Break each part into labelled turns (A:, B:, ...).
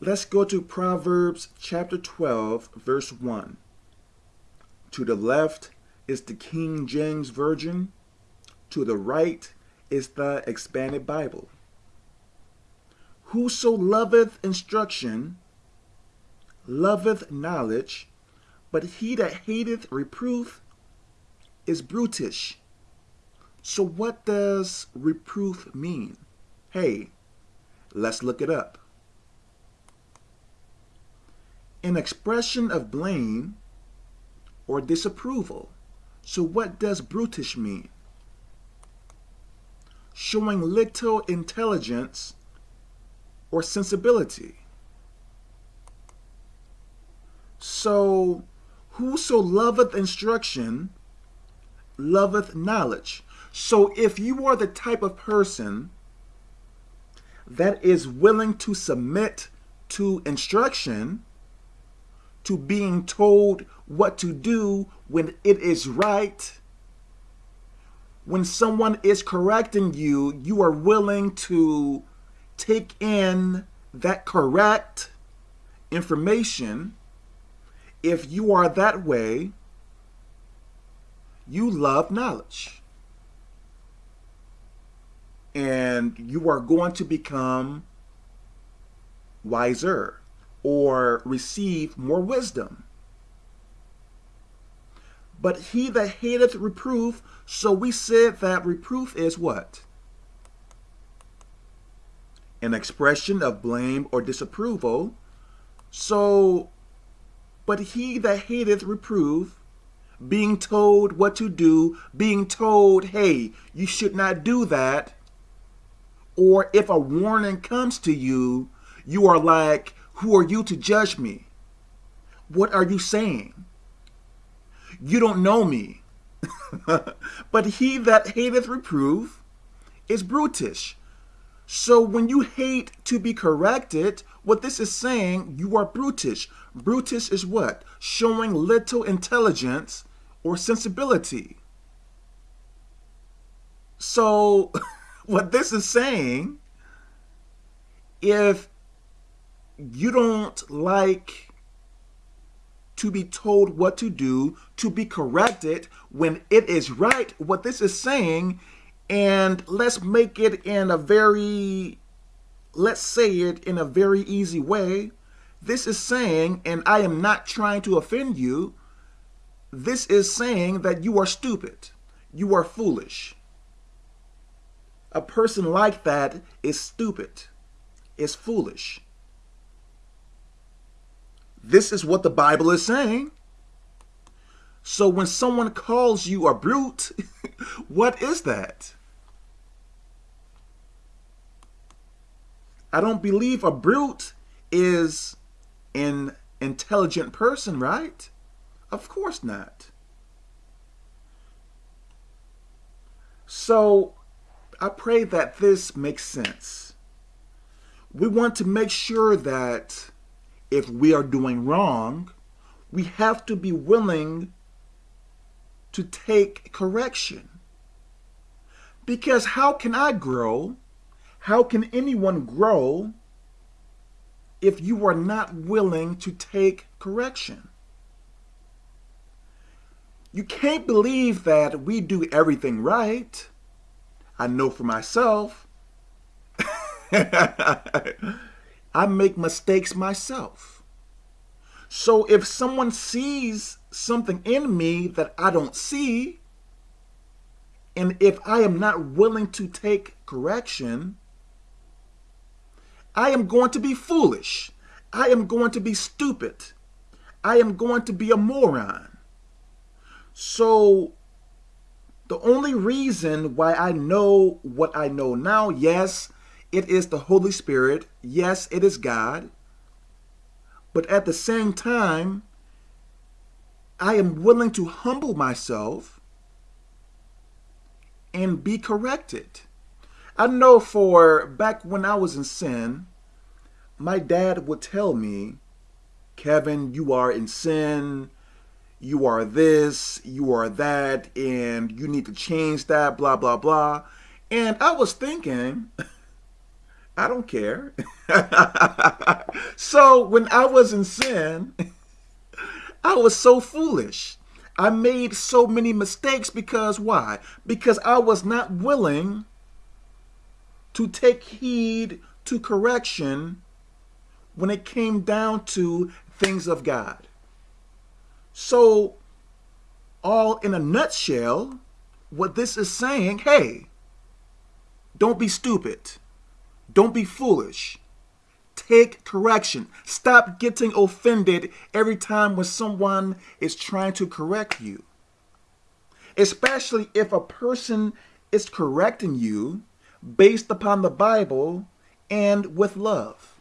A: Let's go to Proverbs chapter 12, verse 1. To the left is the King James Version. To the right is the Expanded Bible. Whoso loveth instruction loveth knowledge, but he that hateth reproof is brutish. So what does reproof mean? Hey, let's look it up. An expression of blame or disapproval. So what does brutish mean? Showing little intelligence or sensibility. So whoso loveth instruction loveth knowledge. So if you are the type of person that is willing to submit to instruction, to being told what to do when it is right, when someone is correcting you, you are willing to take in that correct information. If you are that way, you love knowledge. And you are going to become wiser or receive more wisdom. But he that hateth reproof, so we said that reproof is what? An expression of blame or disapproval. So, but he that hateth reproof, being told what to do, being told, hey, you should not do that. Or if a warning comes to you, you are like, who are you to judge me? What are you saying? You don't know me. but he that hateth reproof is brutish. So when you hate to be corrected, what this is saying, you are brutish. Brutish is what? Showing little intelligence or sensibility. So what this is saying, if you don't like to be told what to do, to be corrected when it is right, what this is saying, and let's make it in a very, let's say it in a very easy way. This is saying, and I am not trying to offend you, this is saying that you are stupid. You are foolish. A person like that is stupid, is foolish. This is what the Bible is saying. So when someone calls you a brute, what is that? I don't believe a brute is an intelligent person, right? Of course not. So I pray that this makes sense. We want to make sure that if we are doing wrong, we have to be willing to take correction. Because how can I grow? How can anyone grow if you are not willing to take correction? You can't believe that we do everything right. I know for myself. I make mistakes myself. So if someone sees something in me that I don't see, and if I am not willing to take correction, I am going to be foolish. I am going to be stupid. I am going to be a moron. So the only reason why I know what I know now, yes, it is the Holy Spirit. Yes, it is God. But at the same time, I am willing to humble myself and be corrected. I know for back when I was in sin, my dad would tell me, Kevin, you are in sin, you are this, you are that, and you need to change that, blah, blah, blah. And I was thinking, I don't care. so when I was in sin, I was so foolish. I made so many mistakes because why? Because I was not willing to take heed to correction when it came down to things of God. So, all in a nutshell, what this is saying, hey, don't be stupid. Don't be foolish. Take correction. Stop getting offended every time when someone is trying to correct you. Especially if a person is correcting you based upon the Bible and with love.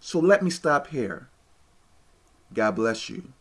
A: So let me stop here. God bless you.